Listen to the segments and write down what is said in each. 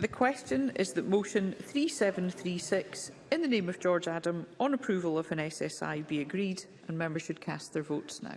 The question is that motion 3736 in the name of George Adam on approval of an SSI be agreed and members should cast their votes now.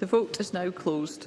The vote is now closed.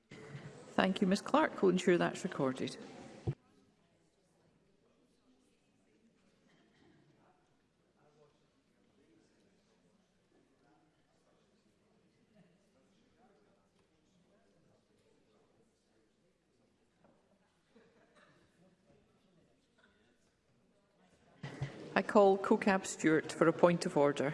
Thank you, Ms Clark. We'll ensure that's recorded. I call CoCab Stewart for a point of order.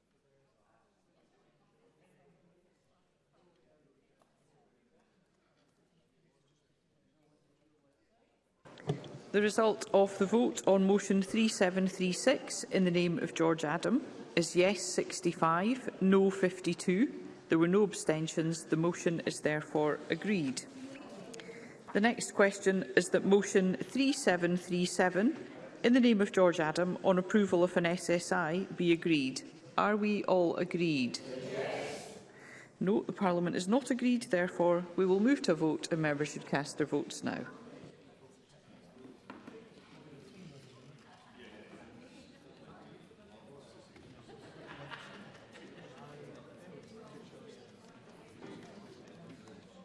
The result of the vote on motion 3736 in the name of George Adam is yes 65, no 52. There were no abstentions. The motion is therefore agreed. The next question is that motion 3737 in the name of George Adam on approval of an SSI be agreed. Are we all agreed? Yes. No, the Parliament is not agreed. Therefore, we will move to a vote and members should cast their votes now.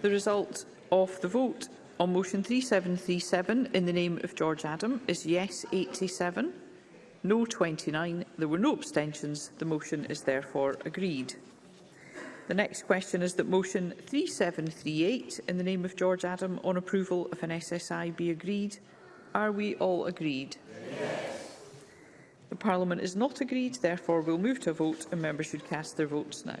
The result of the vote on motion 3737 in the name of George Adam is yes 87, no 29. There were no abstentions. The motion is therefore agreed. The next question is that motion 3738 in the name of George Adam on approval of an SSI be agreed. Are we all agreed? Yes. The Parliament is not agreed, therefore we'll move to a vote and members should cast their votes now.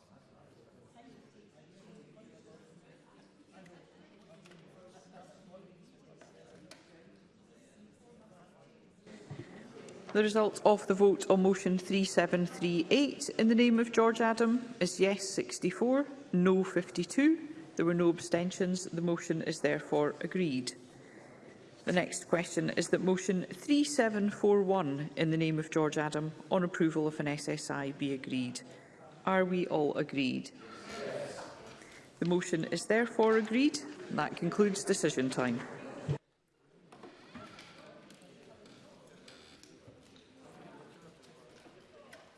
The result of the vote on motion 3738 in the name of George Adam is yes 64, no 52. There were no abstentions. The motion is therefore agreed. The next question is that motion 3741 in the name of George Adam on approval of an SSI be agreed. Are we all agreed? Yes. The motion is therefore agreed. That concludes decision time.